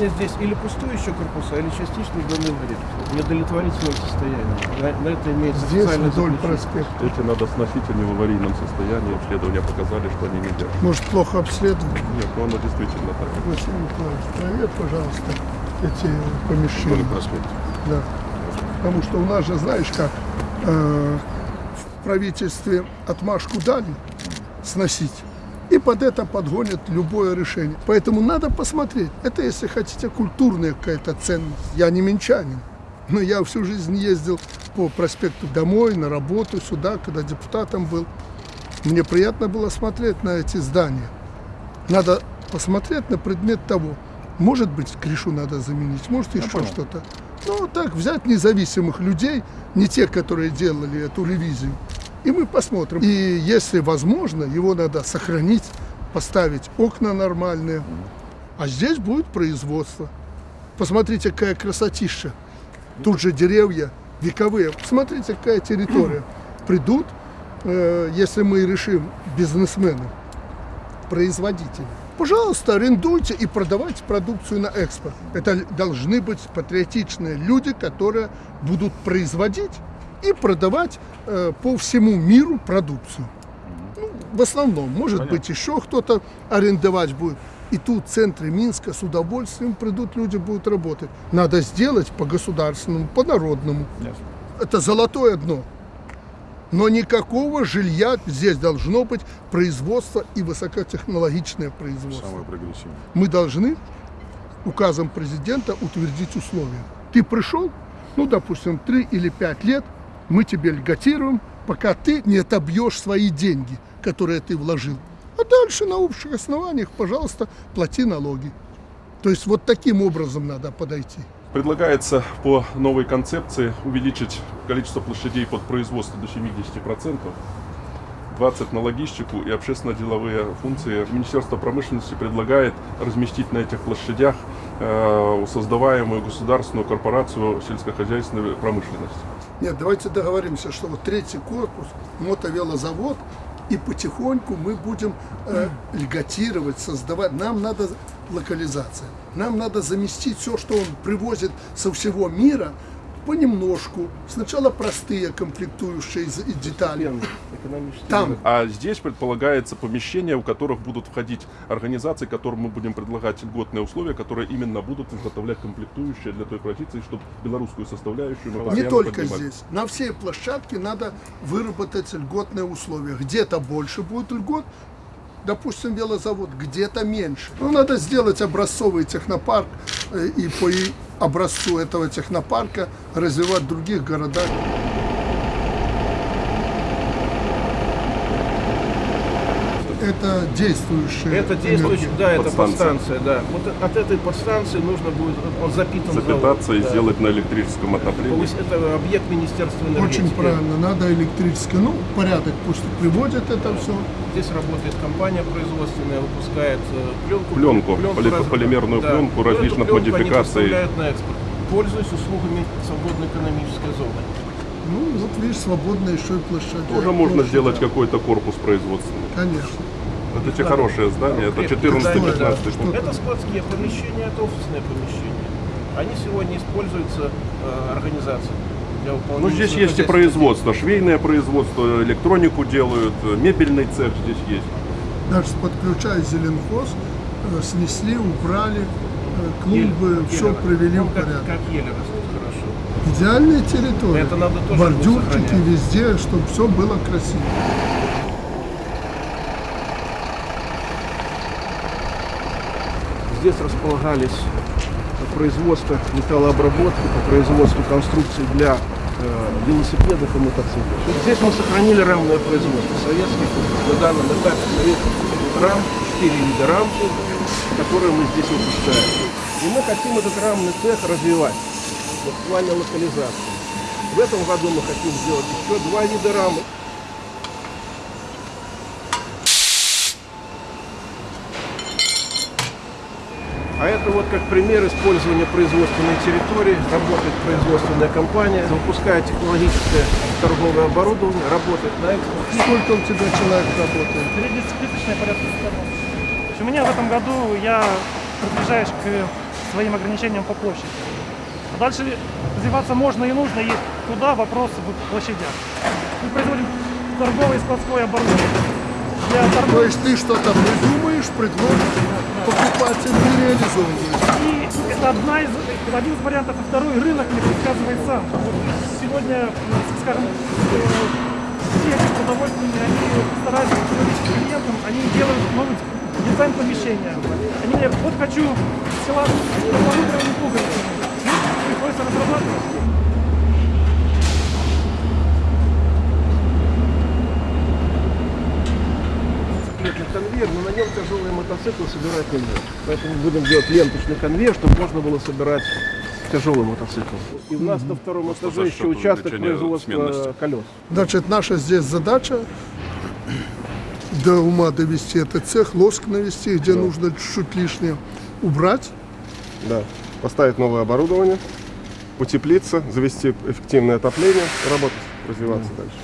сегодня здесь или пустующие корпуса, или частично гомелорит. В недовлетворительном состоянии. На, на это имеется Здесь вдоль проспекта. Эти надо сносить, они в аварийном состоянии. Обследования показали, что они не держат. Может, плохо обследовали? Нет, ну оно действительно так. Василий Николаевич, проверь, пожалуйста, эти Вдоль помещения. проспекта. Да. Потому что у нас же, знаешь как, э, в правительстве отмашку дали сносить. И под это подгонят любое решение. Поэтому надо посмотреть. Это, если хотите, культурная какая-то ценность. Я не минчанин. Но я всю жизнь ездил по проспекту домой, на работу, сюда, когда депутатом был. Мне приятно было смотреть на эти здания. Надо посмотреть на предмет того. Может быть, крышу надо заменить, может еще что-то. Ну, так взять независимых людей, не те, которые делали эту ревизию, и мы посмотрим. И если возможно, его надо сохранить, поставить окна нормальные. А здесь будет производство. Посмотрите, какая красотища. Тут же деревья вековые. Посмотрите, какая территория. Придут, э, если мы решим, бизнесмены, производители. Пожалуйста, арендуйте и продавайте продукцию на экспорт. Это должны быть патриотичные люди, которые будут производить и продавать э, по всему миру продукцию. Ну, в основном, может быть, еще кто-то арендовать будет. И тут в центре Минска с удовольствием придут люди, будут работать. Надо сделать по государственному, по народному. Это золотое дно. Но никакого жилья здесь должно быть производство и высокотехнологичное производство. Самое прогрессивное. Мы должны указом президента утвердить условия. Ты пришел, ну, допустим, 3 или 5 лет, мы тебе льготируем, пока ты не отобьешь свои деньги, которые ты вложил. А дальше на общих основаниях, пожалуйста, плати налоги. То есть вот таким образом надо подойти. Предлагается по новой концепции увеличить количество площадей под производство до 70%, 20 на логистику и общественно-деловые функции. Министерство промышленности предлагает разместить на этих площадях э, создаваемую государственную корпорацию сельскохозяйственной промышленности. Нет, давайте договоримся, что вот третий корпус, мотовелозавод, и потихоньку мы будем э, льготировать, создавать. Нам надо локализация. Нам надо заместить все, что он привозит со всего мира, понемножку. Сначала простые комплектующие из- и детали. Там А здесь предполагается помещения, у которых будут входить организации, которым мы будем предлагать льготные условия, которые именно будут изготовлять комплектующие для той позиции, чтобы белорусскую составляющую мы Не только поднимали. здесь. На всей площадке надо выработать льготные условия. Где-то больше будет льгот, допустим, велозавод, где-то меньше. Ну, надо сделать образцовый технопарк э, и по образцу этого технопарка развивать в других городах. Это действующая Это действующий, энергия. да, это Подстанция. да. Вот от этой подстанции нужно будет, он запитан запитаться завод, и да. сделать на электрическом То отоплении. есть это объект Министерства энергетики. Очень правильно, надо электрический, ну, порядок пусть приводят это все. Здесь работает компания производственная, выпускает э, пленку. Пленку, поли- раз- полимерную пленку различных пленку они модификаций. на экспорт, пользуясь услугами свободной экономической зоны. Ну, вот видишь, свободная еще и площадь. Тоже можно Площадь, сделать да. какой-то корпус производственный. Конечно. Это те хорошие здания, это Крепкие здания, да. 14-15 пункт. Это складские помещения, это офисные помещения. Они сегодня используются э, организацией для выполнения Ну, здесь есть и производство, швейное производство, электронику делают, э, мебельный цех здесь есть. Даже подключая зеленхоз, э, снесли, убрали, э, Еле- клумбы, все еле- привели ну, в как, порядок. как еле растут хорошо. Идеальная территория. Это надо тоже Бордюрчики везде, чтобы все было красиво. Здесь располагались производство металлообработки, по производству конструкций для э, велосипедов и мотоциклов. Здесь мы сохранили рамное производство советских, на данном этапе советских рам, 4 вида рам, которые мы здесь выпускаем. И мы хотим этот рамный цех развивать вот в плане локализации. В этом году мы хотим сделать еще два вида рамы. А это вот как пример использования производственной территории. Работает производственная компания, выпускает технологическое торговое оборудование, работает на экспорт. Сколько у тебя человек работает? Среднесписочная порядка 100. То есть у меня в этом году я приближаюсь к своим ограничениям по площади. А дальше развиваться можно и нужно, и туда вопрос в площадях. Мы производим торговое и складское оборудование. То есть ты что-то придумаешь, предложишь, покупатель не реализовываешь. И это одна из, это один из вариантов, а второй рынок не предсказывает сам. Вот сегодня, скажем, э, все продовольственные, они стараются клиентам, они делают новый дизайн помещения. Они говорят, вот хочу села с перламутровыми пуговицами. Ну, приходится разрабатывать. Лентный конвейер, но на нем тяжелые мотоциклы собирать нельзя. Поэтому будем делать ленточный конвейер, чтобы можно было собирать тяжелый мотоцикл. И у нас на втором Просто этаже еще участок производства сменности. колес. Значит, наша здесь задача до ума довести этот цех, лоск навести, где нужно чуть-чуть лишнее убрать. Да. Поставить новое оборудование, утеплиться, завести эффективное отопление, работать, развиваться дальше.